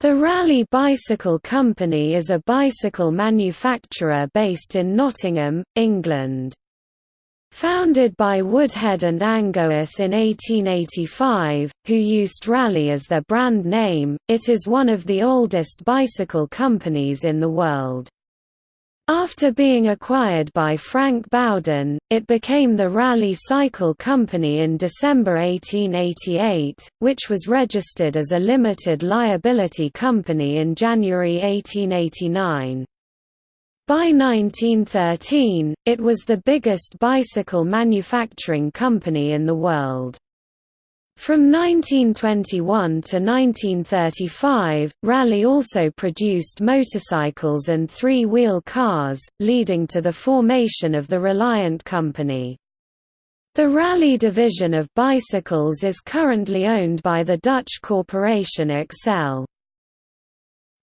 The Raleigh Bicycle Company is a bicycle manufacturer based in Nottingham, England. Founded by Woodhead and Angois in 1885, who used Raleigh as their brand name, it is one of the oldest bicycle companies in the world. After being acquired by Frank Bowden, it became the Raleigh Cycle Company in December 1888, which was registered as a limited liability company in January 1889. By 1913, it was the biggest bicycle manufacturing company in the world. From 1921 to 1935, Raleigh also produced motorcycles and three-wheel cars, leading to the formation of the Reliant Company. The Raleigh division of bicycles is currently owned by the Dutch corporation Accell.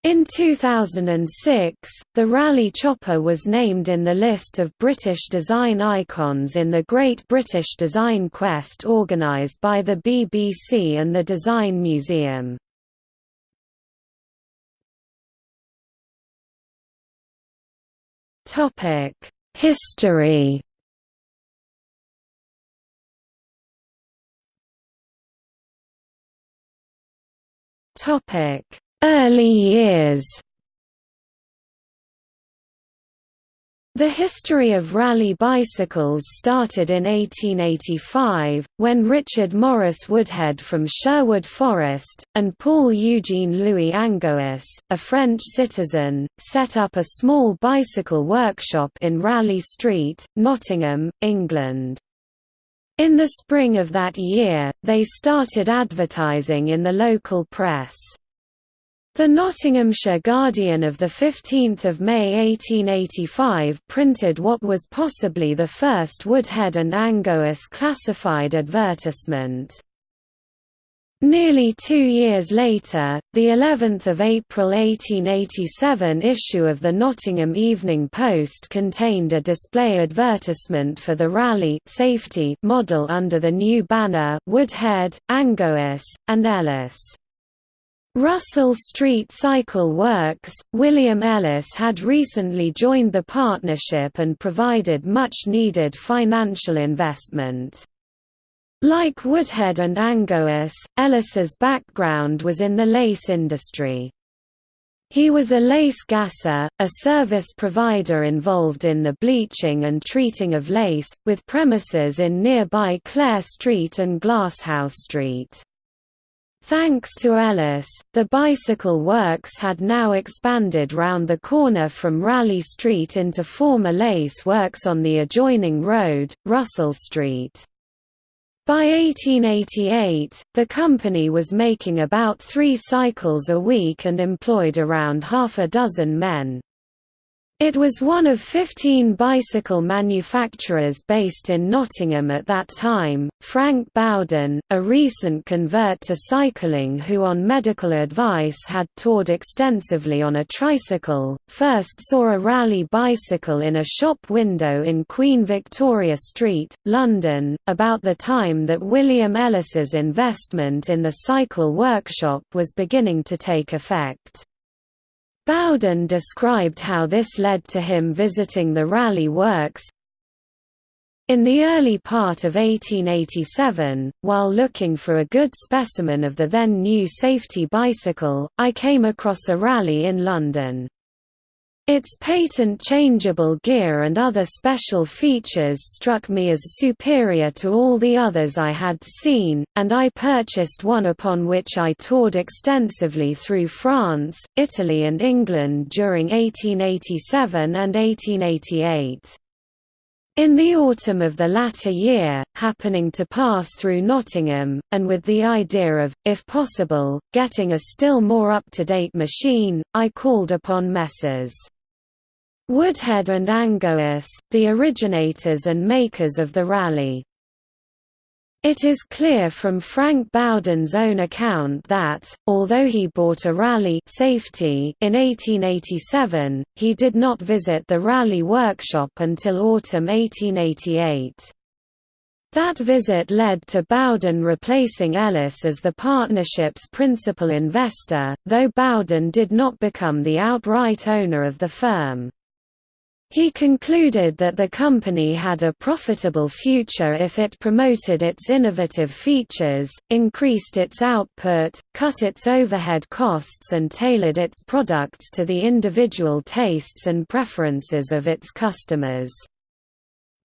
In 2006, the Raleigh Chopper was named in the list of British design icons in the Great British Design Quest organised by the BBC and the Design Museum. History Topic Early years The history of Raleigh bicycles started in 1885, when Richard Morris Woodhead from Sherwood Forest, and Paul Eugene Louis Angois, a French citizen, set up a small bicycle workshop in Raleigh Street, Nottingham, England. In the spring of that year, they started advertising in the local press. The Nottinghamshire Guardian of 15 May 1885 printed what was possibly the first Woodhead and Angois classified advertisement. Nearly two years later, the 11th of April 1887 issue of the Nottingham Evening Post contained a display advertisement for the Raleigh safety model under the new banner Woodhead, Angois, and Ellis. Russell Street Cycle Works, William Ellis had recently joined the partnership and provided much-needed financial investment. Like Woodhead and Angois, Ellis's background was in the lace industry. He was a lace gasser, a service provider involved in the bleaching and treating of lace, with premises in nearby Clare Street and Glasshouse Street. Thanks to Ellis, the bicycle works had now expanded round the corner from Raleigh Street into former lace works on the adjoining road, Russell Street. By 1888, the company was making about three cycles a week and employed around half a dozen men. It was one of 15 bicycle manufacturers based in Nottingham at that time. Frank Bowden, a recent convert to cycling who, on medical advice, had toured extensively on a tricycle, first saw a Raleigh bicycle in a shop window in Queen Victoria Street, London, about the time that William Ellis's investment in the cycle workshop was beginning to take effect. Bowden described how this led to him visiting the Raleigh Works. In the early part of 1887, while looking for a good specimen of the then new safety bicycle, I came across a Raleigh in London. Its patent changeable gear and other special features struck me as superior to all the others I had seen, and I purchased one upon which I toured extensively through France, Italy and England during 1887 and 1888. In the autumn of the latter year, happening to pass through Nottingham, and with the idea of, if possible, getting a still more up-to-date machine, I called upon Messrs. Woodhead and Angois, the originators and makers of the Raleigh. It is clear from Frank Bowden's own account that, although he bought a Raleigh safety in 1887, he did not visit the Raleigh workshop until autumn 1888. That visit led to Bowden replacing Ellis as the partnership's principal investor, though Bowden did not become the outright owner of the firm. He concluded that the company had a profitable future if it promoted its innovative features, increased its output, cut its overhead costs and tailored its products to the individual tastes and preferences of its customers.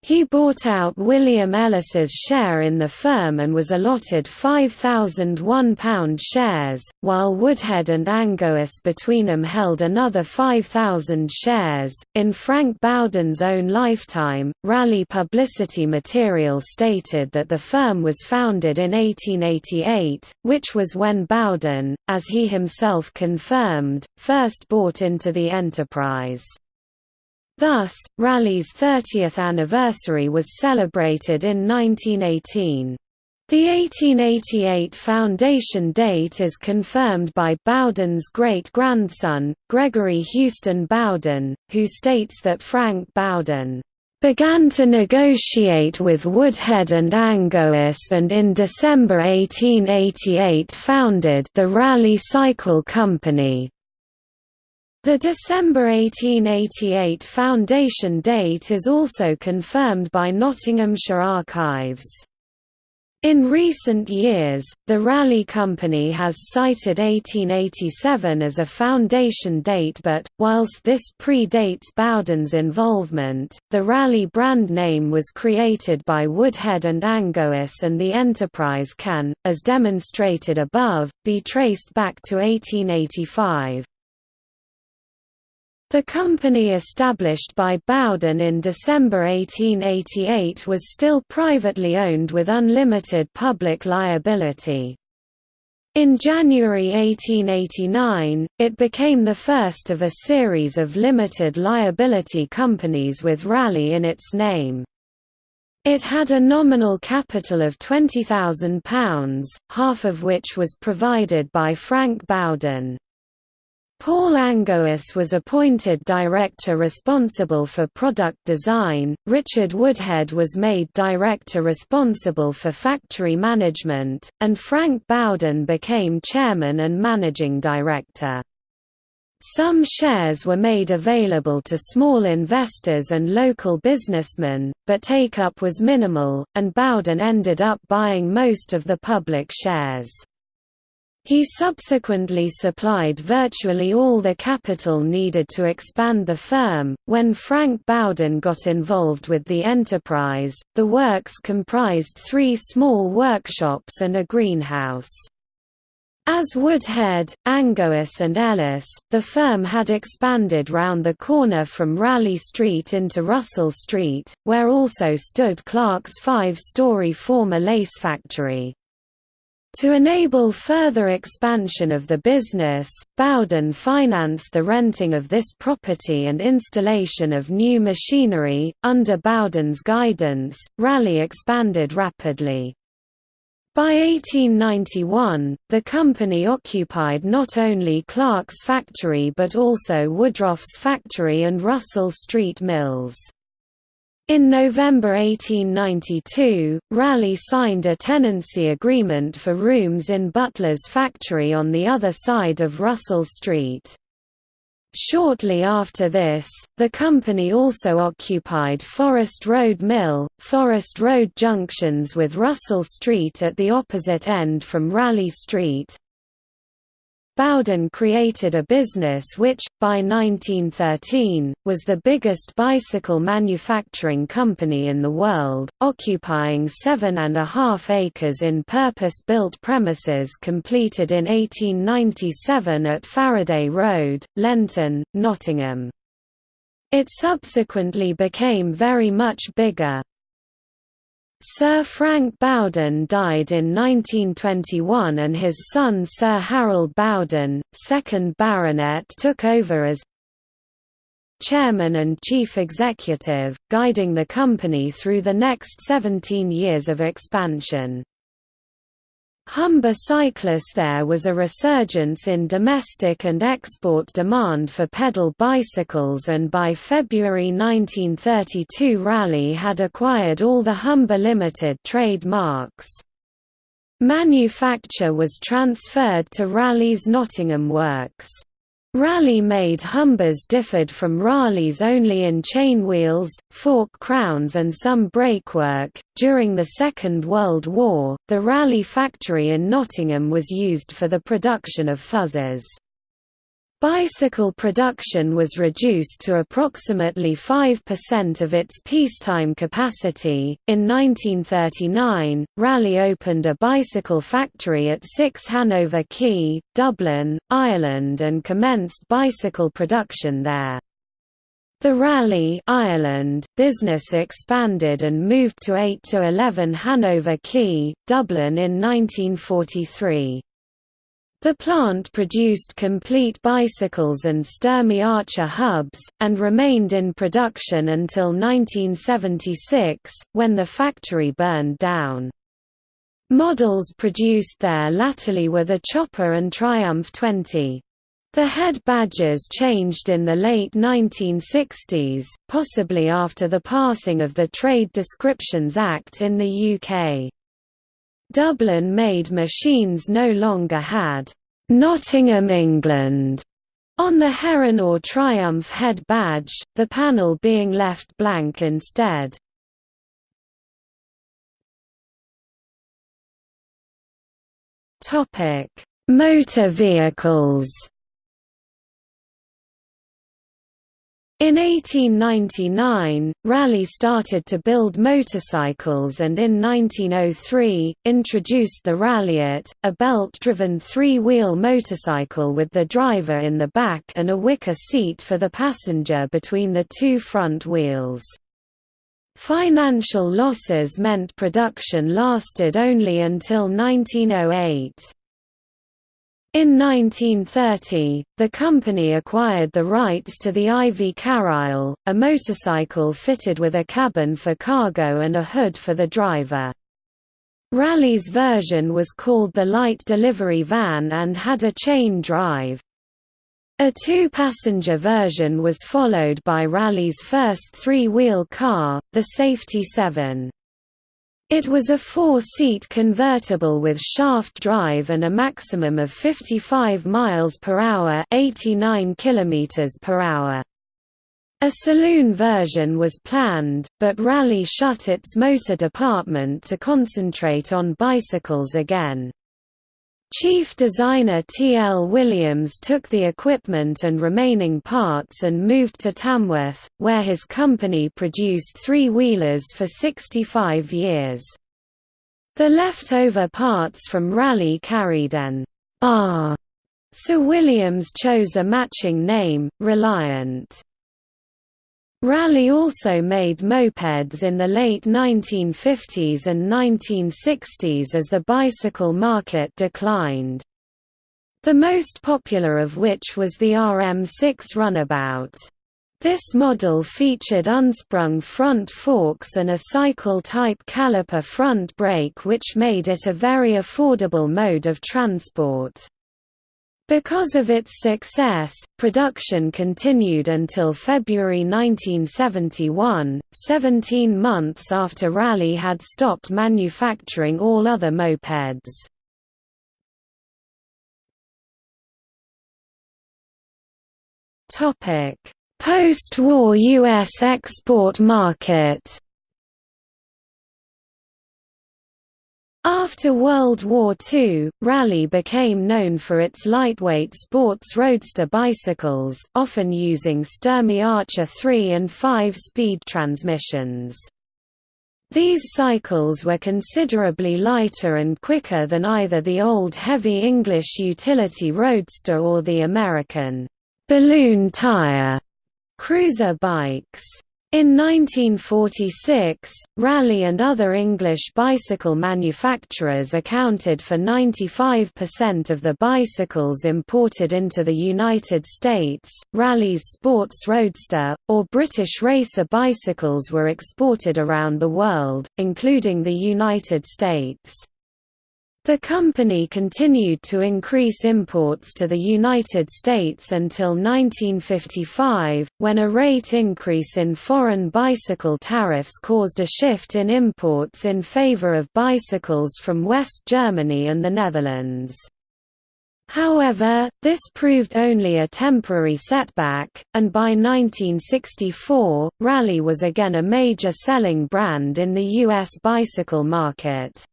He bought out William Ellis's share in the firm and was allotted £5,001 shares, while Woodhead and Angois between them held another 5,000 shares. In Frank Bowden's own lifetime, Raleigh publicity material stated that the firm was founded in 1888, which was when Bowden, as he himself confirmed, first bought into the enterprise. Thus, Raleigh's 30th anniversary was celebrated in 1918. The 1888 foundation date is confirmed by Bowden's great-grandson, Gregory Houston Bowden, who states that Frank Bowden began to negotiate with Woodhead and Angois and in December 1888 founded the Raleigh Cycle Company. The December 1888 foundation date is also confirmed by Nottinghamshire Archives. In recent years, the Raleigh Company has cited 1887 as a foundation date but, whilst this predates Bowden's involvement, the Raleigh brand name was created by Woodhead and Angois and the enterprise can, as demonstrated above, be traced back to 1885. The company established by Bowden in December 1888 was still privately owned with unlimited public liability. In January 1889, it became the first of a series of limited liability companies with Raleigh in its name. It had a nominal capital of £20,000, half of which was provided by Frank Bowden. Paul Angois was appointed director responsible for product design, Richard Woodhead was made director responsible for factory management, and Frank Bowden became chairman and managing director. Some shares were made available to small investors and local businessmen, but take-up was minimal, and Bowden ended up buying most of the public shares. He subsequently supplied virtually all the capital needed to expand the firm. When Frank Bowden got involved with the enterprise, the works comprised three small workshops and a greenhouse. As Woodhead, Angois and Ellis, the firm had expanded round the corner from Raleigh Street into Russell Street, where also stood Clark's five-story former lace factory. To enable further expansion of the business, Bowden financed the renting of this property and installation of new machinery. Under Bowden's guidance, Raleigh expanded rapidly. By 1891, the company occupied not only Clark's factory but also Woodruff's factory and Russell Street Mills. In November 1892, Raleigh signed a tenancy agreement for rooms in Butler's factory on the other side of Russell Street. Shortly after this, the company also occupied Forest Road Mill, Forest Road junctions with Russell Street at the opposite end from Raleigh Street, Bowden created a business which, by 1913, was the biggest bicycle manufacturing company in the world, occupying seven and a half acres in purpose-built premises completed in 1897 at Faraday Road, Lenton, Nottingham. It subsequently became very much bigger, Sir Frank Bowden died in 1921 and his son Sir Harold Bowden, 2nd Baronet took over as chairman and chief executive, guiding the company through the next 17 years of expansion. Humber cyclists there was a resurgence in domestic and export demand for pedal bicycles and by February 1932 Raleigh had acquired all the Humber Limited trademarks. Manufacture was transferred to Raleigh's Nottingham Works. Raleigh-made Humbers differed from Raleigh's only in chain wheels, fork crowns and some brakework. During the Second World War, the Raleigh factory in Nottingham was used for the production of fuzes. Bicycle production was reduced to approximately 5% of its peacetime capacity. In 1939, Raleigh opened a bicycle factory at 6 Hanover Quay, Dublin, Ireland and commenced bicycle production there. The Raleigh Ireland business expanded and moved to 8 to 11 Hanover Quay, Dublin in 1943. The plant produced complete bicycles and Sturmey Archer hubs, and remained in production until 1976, when the factory burned down. Models produced there latterly were the Chopper and Triumph 20. The head badges changed in the late 1960s, possibly after the passing of the Trade Descriptions Act in the UK. Dublin-made machines no longer had Nottingham, England on the Heron or Triumph head badge, the panel being left blank instead. Motor vehicles In 1899, Raleigh started to build motorcycles and in 1903, introduced the Raleighette, a belt-driven three-wheel motorcycle with the driver in the back and a wicker seat for the passenger between the two front wheels. Financial losses meant production lasted only until 1908. In 1930, the company acquired the rights to the Ivy Karryall, a motorcycle fitted with a cabin for cargo and a hood for the driver. Raleigh's version was called the Light Delivery Van and had a chain drive. A two-passenger version was followed by Raleigh's first three-wheel car, the Safety 7. It was a four-seat convertible with shaft drive and a maximum of 55 miles per hour, 89 kilometers per hour. A saloon version was planned, but Raleigh shut its motor department to concentrate on bicycles again. Chief designer T. L. Williams took the equipment and remaining parts and moved to Tamworth, where his company produced three-wheelers for 65 years. The leftover parts from Raleigh carried an R. Sir Williams chose a matching name, Reliant. Raleigh also made mopeds in the late 1950s and 1960s as the bicycle market declined. The most popular of which was the RM6 Runabout. This model featured unsprung front forks and a cycle-type caliper front brake which made it a very affordable mode of transport. Because of its success, production continued until February 1971, 17 months after Raleigh had stopped manufacturing all other mopeds. Post-war U.S. export market After World War II, Raleigh became known for its lightweight sports roadster bicycles, often using Sturmey Archer 3 and 5-speed transmissions. These cycles were considerably lighter and quicker than either the old heavy English utility roadster or the American balloon tire cruiser bikes. In 1946, Raleigh and other English bicycle manufacturers accounted for 95% of the bicycles imported into the United States. Raleigh's Sports Roadster, or British racer bicycles were exported around the world, including the United States. The company continued to increase imports to the United States until 1955, when a rate increase in foreign bicycle tariffs caused a shift in imports in favor of bicycles from West Germany and the Netherlands. However, this proved only a temporary setback, and by 1964, Raleigh was again a major selling brand in the U.S. bicycle market.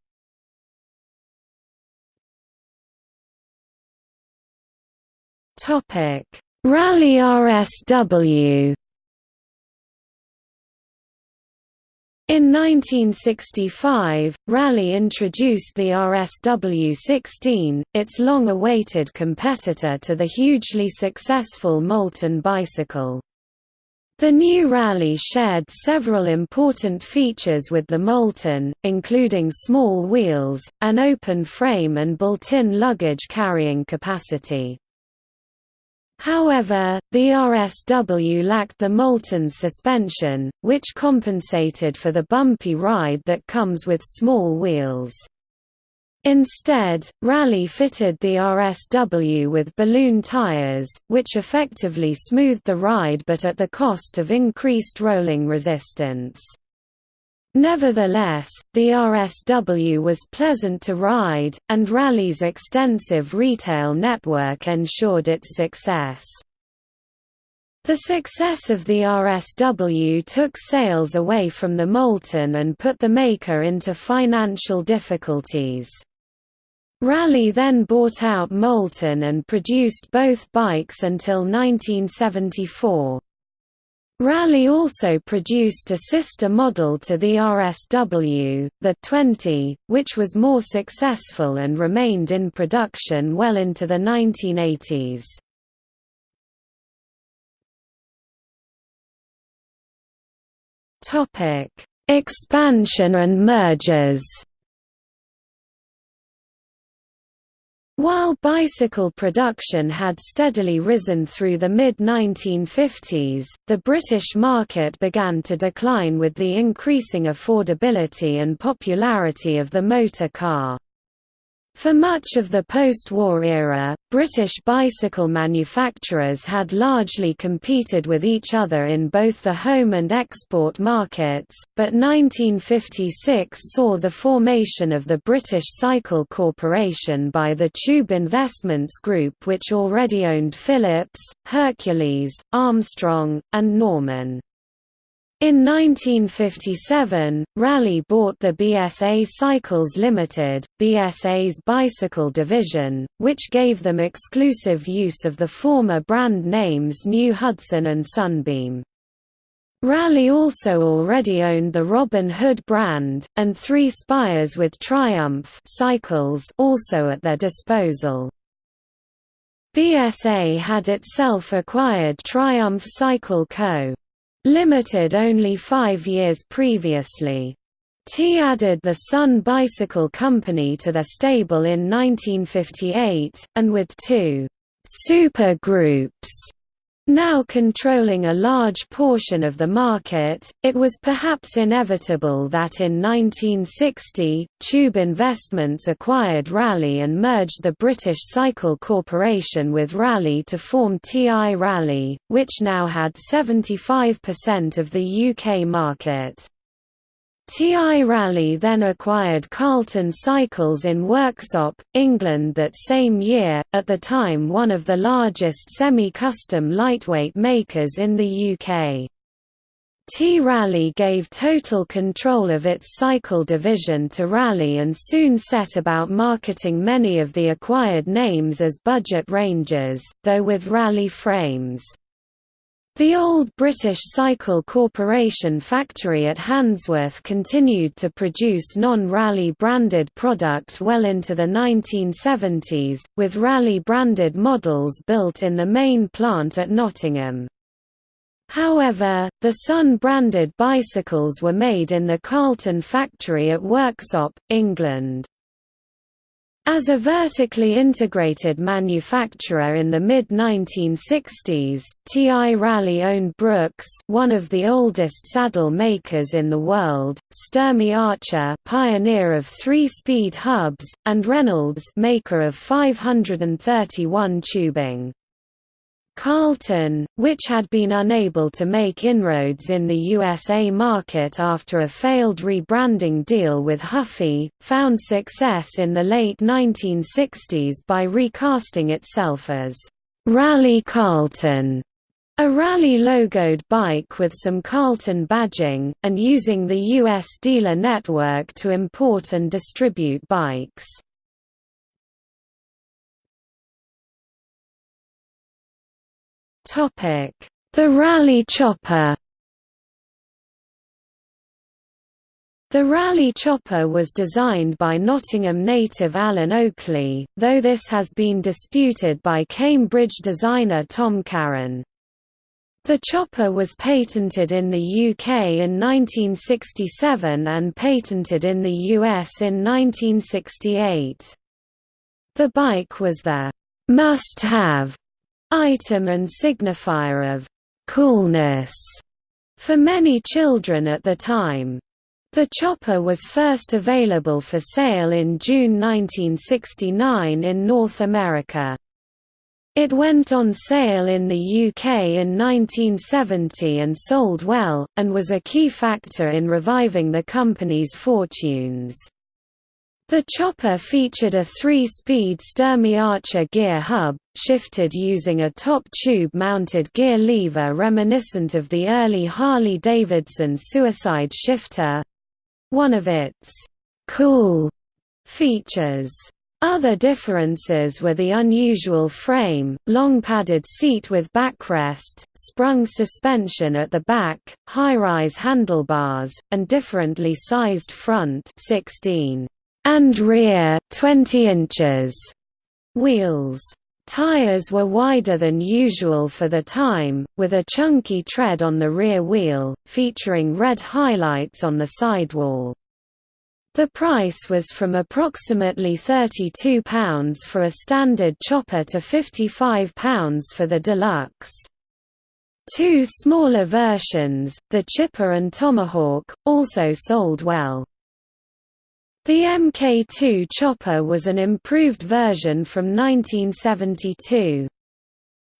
Raleigh RSW In 1965, Raleigh introduced the RSW-16, its long-awaited competitor to the hugely successful Moulton bicycle. The new Raleigh shared several important features with the Moulton, including small wheels, an open frame and built-in luggage carrying capacity. However, the RSW lacked the Moulton suspension, which compensated for the bumpy ride that comes with small wheels. Instead, Raleigh fitted the RSW with balloon tires, which effectively smoothed the ride but at the cost of increased rolling resistance. Nevertheless, the RSW was pleasant to ride, and Raleigh's extensive retail network ensured its success. The success of the RSW took sales away from the Moulton and put the maker into financial difficulties. Raleigh then bought out Moulton and produced both bikes until 1974. Raleigh also produced a sister model to the RSW, the 20, which was more successful and remained in production well into the 1980s. Expansion and mergers While bicycle production had steadily risen through the mid-1950s, the British market began to decline with the increasing affordability and popularity of the motor car. For much of the post-war era, British bicycle manufacturers had largely competed with each other in both the home and export markets, but 1956 saw the formation of the British Cycle Corporation by the Tube Investments Group which already owned Phillips, Hercules, Armstrong, and Norman. In 1957, Raleigh bought the BSA Cycles Limited, BSA's bicycle division, which gave them exclusive use of the former brand names New Hudson and Sunbeam. Raleigh also already owned the Robin Hood brand, and three Spires with Triumph cycles also at their disposal. BSA had itself acquired Triumph Cycle Co. Limited only five years previously. T added the Sun Bicycle Company to their stable in 1958, and with two super groups now controlling a large portion of the market, it was perhaps inevitable that in 1960, Tube Investments acquired Raleigh and merged the British Cycle Corporation with Raleigh to form TI Raleigh, which now had 75% of the UK market. TI Raleigh then acquired Carlton Cycles in Worksop, England that same year, at the time one of the largest semi-custom lightweight makers in the UK. T-Raleigh gave total control of its cycle division to Raleigh and soon set about marketing many of the acquired names as budget ranges, though with Raleigh frames. The old British Cycle Corporation factory at Handsworth continued to produce non-Raleigh branded product well into the 1970s, with Raleigh branded models built in the main plant at Nottingham. However, the Sun branded bicycles were made in the Carlton factory at Worksop, England. As a vertically integrated manufacturer in the mid-1960s, TI Raleigh owned Brooks one of the oldest saddle makers in the world, Sturmey Archer pioneer of three-speed hubs, and Reynolds maker of 531 tubing. Carlton, which had been unable to make inroads in the USA market after a failed rebranding deal with Huffy, found success in the late 1960s by recasting itself as Raleigh Carlton, a Raleigh logoed bike with some Carlton badging, and using the U.S. dealer network to import and distribute bikes. The Raleigh Chopper The Raleigh Chopper was designed by Nottingham native Alan Oakley, though this has been disputed by Cambridge designer Tom Karen. The chopper was patented in the UK in 1967 and patented in the US in 1968. The bike was the must-have item and signifier of coolness for many children at the time. The chopper was first available for sale in June 1969 in North America. It went on sale in the UK in 1970 and sold well, and was a key factor in reviving the company's fortunes. The chopper featured a three-speed Sturmey Archer gear hub, shifted using a top tube-mounted gear lever reminiscent of the early Harley-Davidson Suicide Shifter—one of its «cool» features. Other differences were the unusual frame, long padded seat with backrest, sprung suspension at the back, high-rise handlebars, and differently sized front 16 and rear 20 inches wheels. Tires were wider than usual for the time, with a chunky tread on the rear wheel, featuring red highlights on the sidewall. The price was from approximately £32 for a standard chopper to £55 for the deluxe. Two smaller versions, the Chipper and Tomahawk, also sold well. The Mk2 chopper was an improved version from 1972.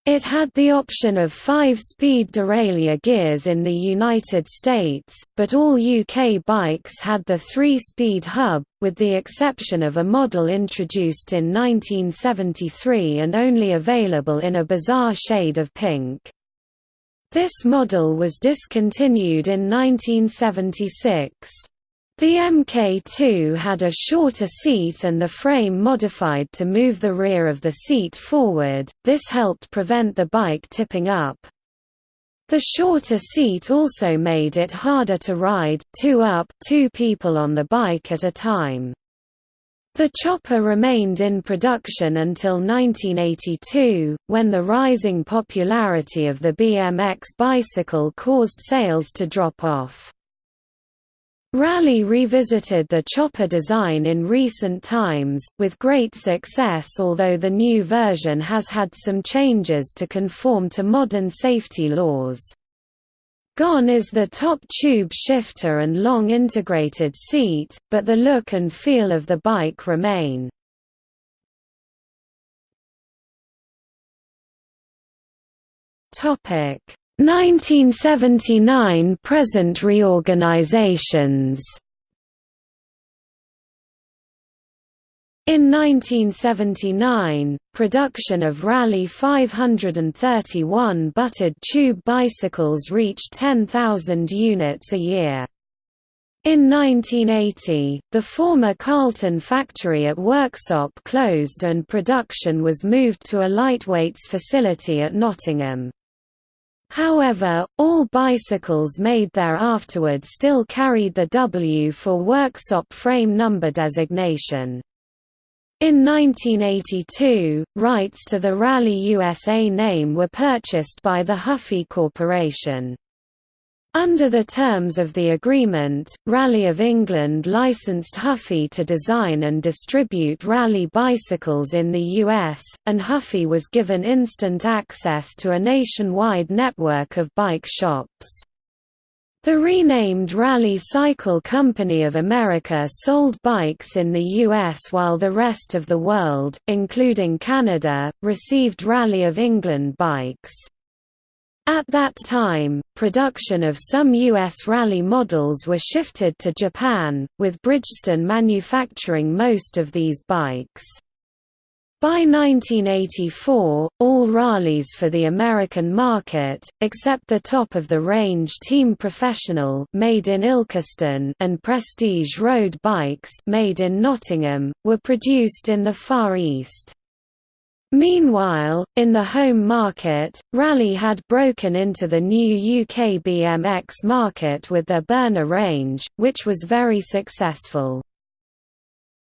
It had the option of five-speed derailleur gears in the United States, but all UK bikes had the three-speed hub, with the exception of a model introduced in 1973 and only available in a bizarre shade of pink. This model was discontinued in 1976. The Mk2 had a shorter seat and the frame modified to move the rear of the seat forward, this helped prevent the bike tipping up. The shorter seat also made it harder to ride two up two people on the bike at a time. The chopper remained in production until 1982, when the rising popularity of the BMX bicycle caused sales to drop off. Raleigh revisited the chopper design in recent times, with great success although the new version has had some changes to conform to modern safety laws. Gone is the top tube shifter and long integrated seat, but the look and feel of the bike remain. Topic 1979 present reorganizations In 1979, production of Raleigh 531 buttered tube bicycles reached 10,000 units a year. In 1980, the former Carlton factory at Worksop closed and production was moved to a lightweights facility at Nottingham. However, all bicycles made there afterward still carried the W for Worksop frame number designation. In 1982, rights to the Raleigh USA name were purchased by the Huffy Corporation. Under the terms of the agreement, Raleigh of England licensed Huffy to design and distribute Raleigh bicycles in the US, and Huffy was given instant access to a nationwide network of bike shops. The renamed Raleigh Cycle Company of America sold bikes in the U.S. while the rest of the world, including Canada, received Raleigh of England bikes. At that time, production of some U.S. Raleigh models were shifted to Japan, with Bridgestone manufacturing most of these bikes. By 1984, all Raleighs for the American market, except the top-of-the-range Team Professional made in Ilkeston and Prestige road bikes made in Nottingham, were produced in the Far East. Meanwhile, in the home market, Raleigh had broken into the new UK BMX market with their Burner range, which was very successful.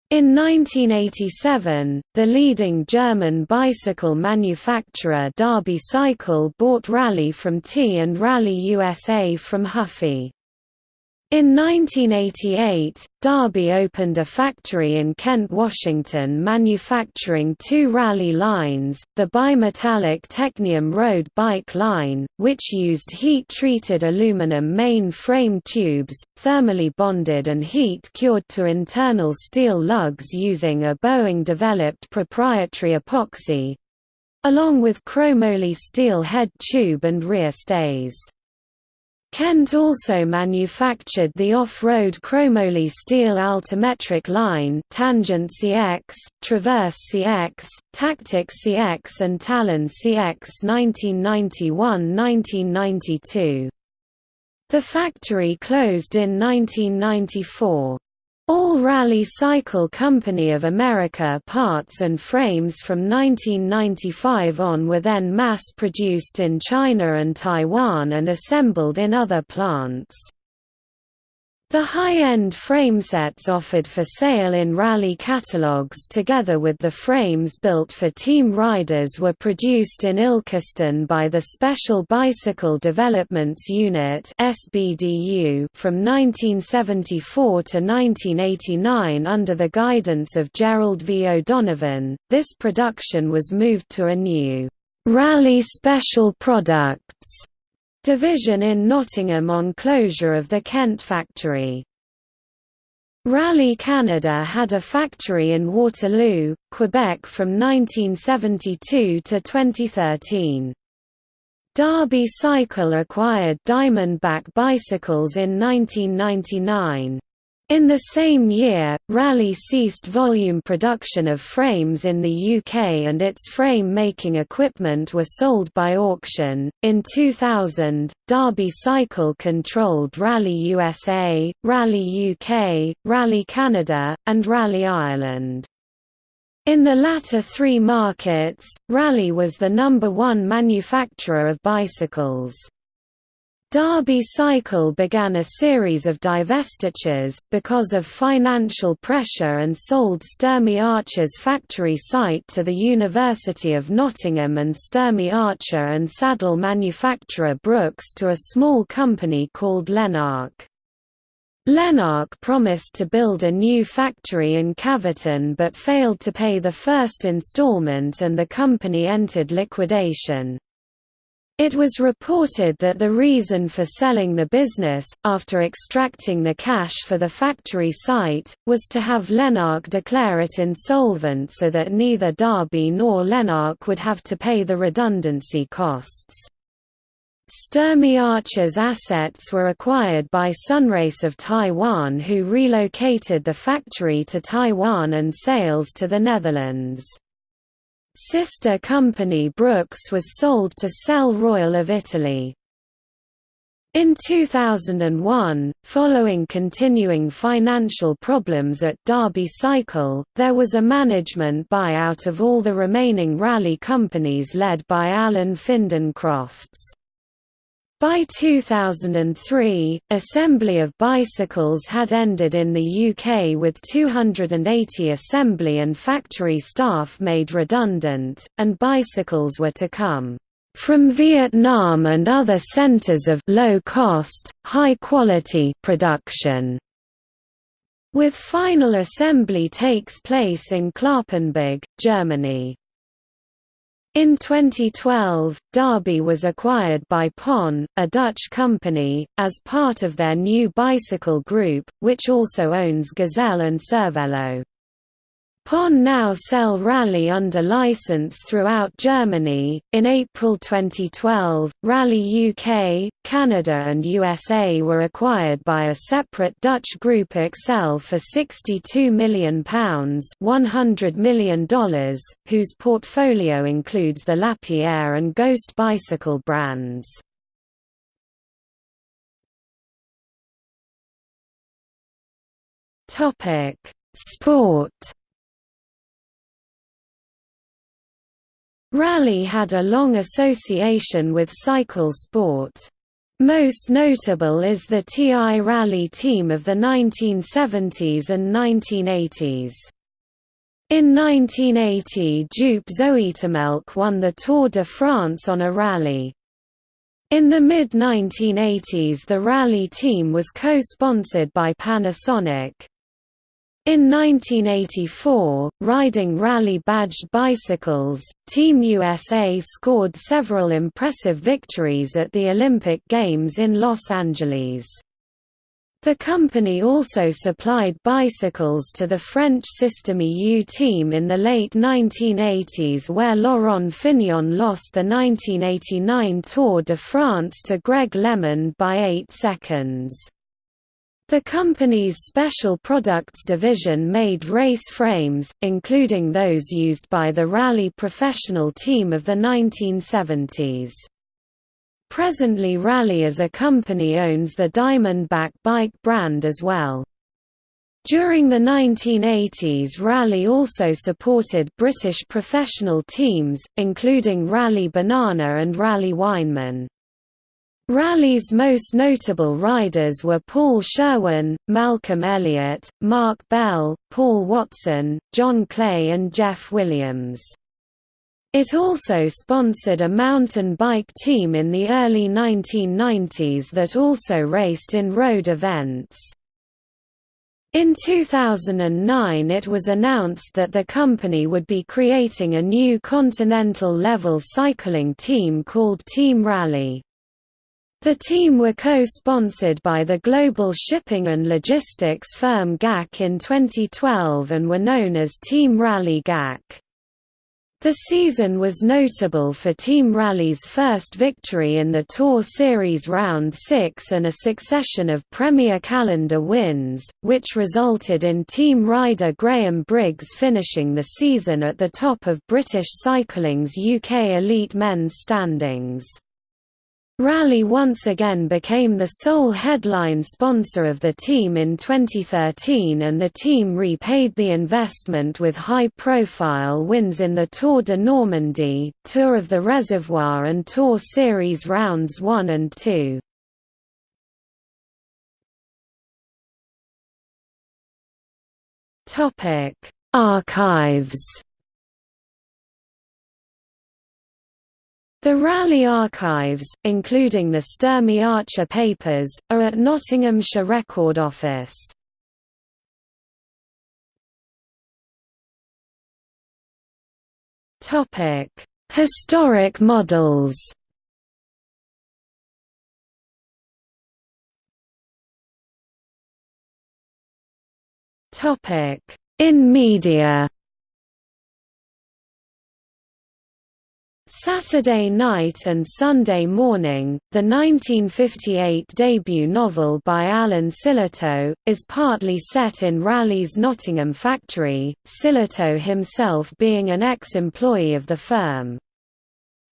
In 1987, the leading German bicycle manufacturer Derby Cycle bought Raleigh from T and Raleigh USA from Huffy. In 1988, Derby opened a factory in Kent, Washington manufacturing two Raleigh lines, the bimetallic Technium road bike line, which used heat-treated aluminum main frame tubes, thermally bonded and heat-cured to internal steel lugs using a Boeing-developed proprietary epoxy—along with chromoly steel head tube and rear stays. Kent also manufactured the off-road chromoly steel altimetric line Tangent CX, Traverse CX, Tactic CX and Talon CX 1991–1992. The factory closed in 1994. All Raleigh Cycle Company of America parts and frames from 1995 on were then mass-produced in China and Taiwan and assembled in other plants. The high-end framesets offered for sale in Raleigh catalogues together with the frames built for team riders were produced in Ilkeston by the Special Bicycle Developments Unit from 1974 to 1989 under the guidance of Gerald V. O'Donovan. This production was moved to a new Raleigh Special Products division in Nottingham on closure of the Kent factory. Raleigh Canada had a factory in Waterloo, Quebec from 1972 to 2013. Derby Cycle acquired Diamondback bicycles in 1999. In the same year, Raleigh ceased volume production of frames in the UK and its frame making equipment were sold by auction. In 2000, Derby Cycle controlled Raleigh USA, Raleigh UK, Raleigh Canada, and Raleigh Ireland. In the latter three markets, Raleigh was the number one manufacturer of bicycles. Derby Cycle began a series of divestitures, because of financial pressure and sold Sturmey Archer's factory site to the University of Nottingham and Sturmey Archer and saddle manufacturer Brooks to a small company called Lenark. Lenark promised to build a new factory in Calverton but failed to pay the first installment and the company entered liquidation. It was reported that the reason for selling the business, after extracting the cash for the factory site, was to have Lenark declare it insolvent so that neither Derby nor Lenark would have to pay the redundancy costs. Sturmey Archer's assets were acquired by Sunrace of Taiwan who relocated the factory to Taiwan and sales to the Netherlands. Sister company Brooks was sold to Selle Royal of Italy. In 2001, following continuing financial problems at Derby Cycle, there was a management buyout of all the remaining Raleigh companies led by Alan Finden Crofts. By 2003, assembly of bicycles had ended in the UK with 280 assembly and factory staff made redundant, and bicycles were to come from Vietnam and other centers of low-cost, high-quality production. With final assembly takes place in Cloppenburg, Germany. In 2012, Derby was acquired by Pon, a Dutch company, as part of their new bicycle group, which also owns Gazelle and Cervelo. Pon now sell Raleigh under license throughout Germany. In April 2012, Raleigh UK, Canada, and USA were acquired by a separate Dutch group Accell for £62 million, $100 million, whose portfolio includes the Lapierre and Ghost bicycle brands. Sport Raleigh had a long association with cycle sport. Most notable is the TI Raleigh team of the 1970s and 1980s. In 1980 Joop Zoetemelk won the Tour de France on a Raleigh. In the mid-1980s the Raleigh team was co-sponsored by Panasonic. In 1984, riding Raleigh-badged bicycles, Team USA scored several impressive victories at the Olympic Games in Los Angeles. The company also supplied bicycles to the French Système U team in the late 1980s where Laurent Fignon lost the 1989 Tour de France to Greg LeMond by 8 seconds. The company's special products division made race frames, including those used by the Raleigh professional team of the 1970s. Presently Raleigh as a company owns the Diamondback bike brand as well. During the 1980s Raleigh also supported British professional teams, including Raleigh Banana and Raleigh Weinmann. Raleigh's most notable riders were Paul Sherwin, Malcolm Elliott, Mark Bell, Paul Watson, John Clay and Jeff Williams. It also sponsored a mountain bike team in the early 1990s that also raced in road events. In 2009 it was announced that the company would be creating a new continental-level cycling team called Team Raleigh. The team were co-sponsored by the global shipping and logistics firm GAC in 2012 and were known as Team Raleigh GAC. The season was notable for Team Raleigh's first victory in the Tour Series Round 6 and a succession of Premier Calendar wins, which resulted in team rider Graham Briggs finishing the season at the top of British cycling's UK elite men's standings. Raleigh once again became the sole headline sponsor of the team in 2013 and the team repaid the investment with high-profile wins in the Tour de Normandie, Tour of the Reservoir and Tour Series Rounds 1 and 2. Archives The Raleigh archives, including the Sturmey Archer papers, are at Nottinghamshire Record Office. Historic models In media Saturday Night and Sunday Morning, the 1958 debut novel by Alan Sillitoe, is partly set in Raleigh's Nottingham factory, Sillitoe himself being an ex-employee of the firm.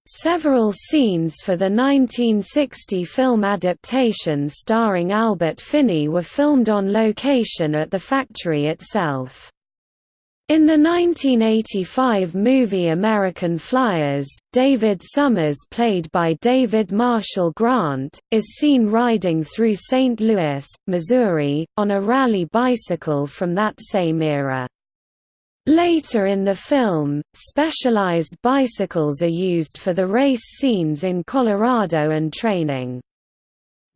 Several scenes for the 1960 film adaptation starring Albert Finney were filmed on location at the factory itself. In the 1985 movie American Flyers, David Summers played by David Marshall Grant, is seen riding through St. Louis, Missouri, on a Raleigh bicycle from that same era. Later in the film, specialized bicycles are used for the race scenes in Colorado and training.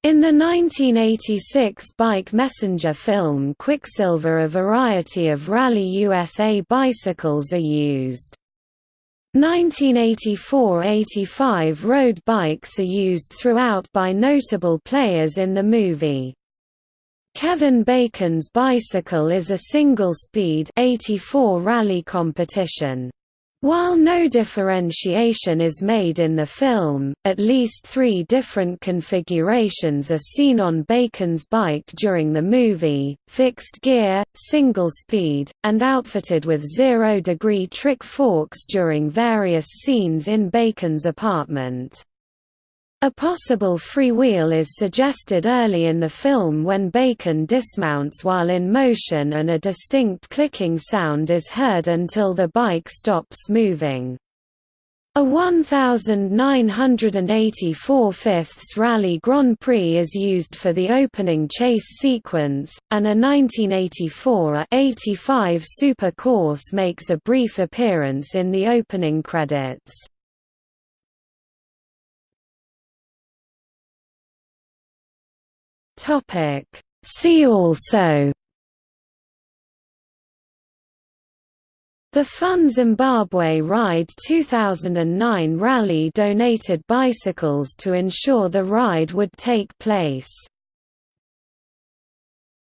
In the 1986 Bike Messenger film Quicksilver a variety of Raleigh USA bicycles are used. 1984–85 road bikes are used throughout by notable players in the movie. Kevin Bacon's bicycle is a single-speed 84 Raleigh competition. While no differentiation is made in the film, at least three different configurations are seen on Bacon's bike during the movie, fixed gear, single speed, and outfitted with zero-degree trick forks during various scenes in Bacon's apartment. A possible freewheel is suggested early in the film when Bacon dismounts while in motion and a distinct clicking sound is heard until the bike stops moving. A 1984 fifths Raleigh Grand Prix is used for the opening chase sequence, and a 1984 85 Super Course makes a brief appearance in the opening credits. Topic See also The Fun Zimbabwe Ride 2009 Raleigh donated bicycles to ensure the ride would take place.